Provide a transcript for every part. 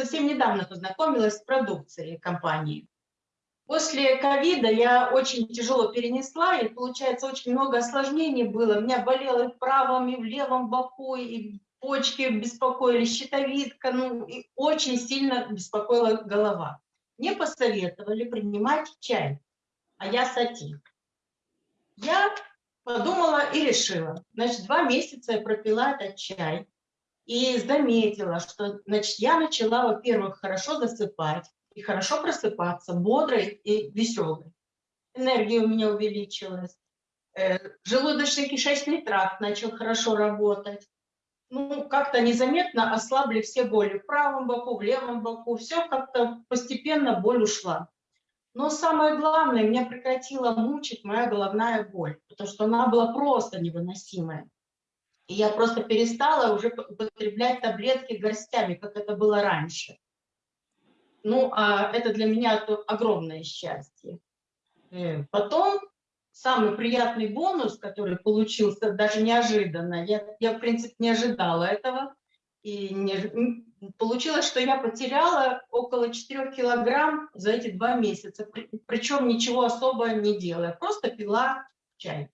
очень недавно познакомилась с продукцией компании. После ковида я очень тяжело перенесла, и, получается, очень много осложнений было. У меня болело и в правом, и в левом боку, и почки беспокоили, щитовидка, ну, и очень сильно беспокоила голова. Мне посоветовали принимать чай, а я сати. Я подумала и решила. Значит, два месяца я пропила этот чай и заметила, что значит, я начала, во-первых, хорошо засыпать и хорошо просыпаться, бодрой и веселой. Энергия у меня увеличилась. Э, желудочно-кишечный тракт начал хорошо работать. Ну, как-то незаметно ослабли все боли в правом боку, в левом боку. Все как-то постепенно боль ушла. Но самое главное, меня прекратила мучить моя головная боль, потому что она была просто невыносимая. И я просто перестала уже употреблять таблетки горстями, как это было раньше. Ну, а это для меня огромное счастье. Э, потом самый приятный бонус, который получился даже неожиданно, я, я в принципе не ожидала этого, и не, получилось, что я потеряла около 4 килограмм за эти два месяца, причем ничего особо не делая, просто пила чай.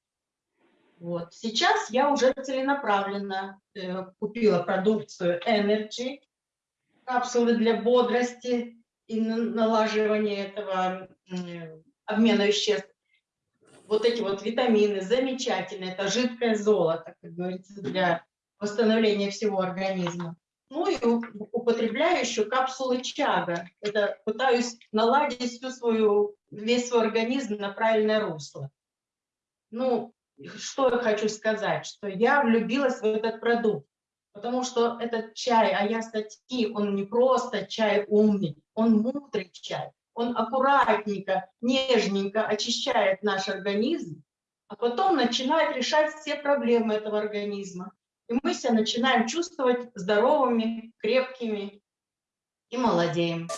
Вот. Сейчас я уже целенаправленно э, купила продукцию Energy, капсулы для бодрости и налаживания этого э, обмена веществ. Вот эти вот витамины замечательные, это жидкое золото, как говорится, для восстановления всего организма. Ну и употребляю еще капсулы чага. Это пытаюсь наладить всю свою, весь свой организм на правильное русло. Ну, что я хочу сказать, что я влюбилась в этот продукт, потому что этот чай Аястати, он не просто чай умный, он мудрый чай. Он аккуратненько, нежненько очищает наш организм, а потом начинает решать все проблемы этого организма и мы себя начинаем чувствовать здоровыми, крепкими и молодеем.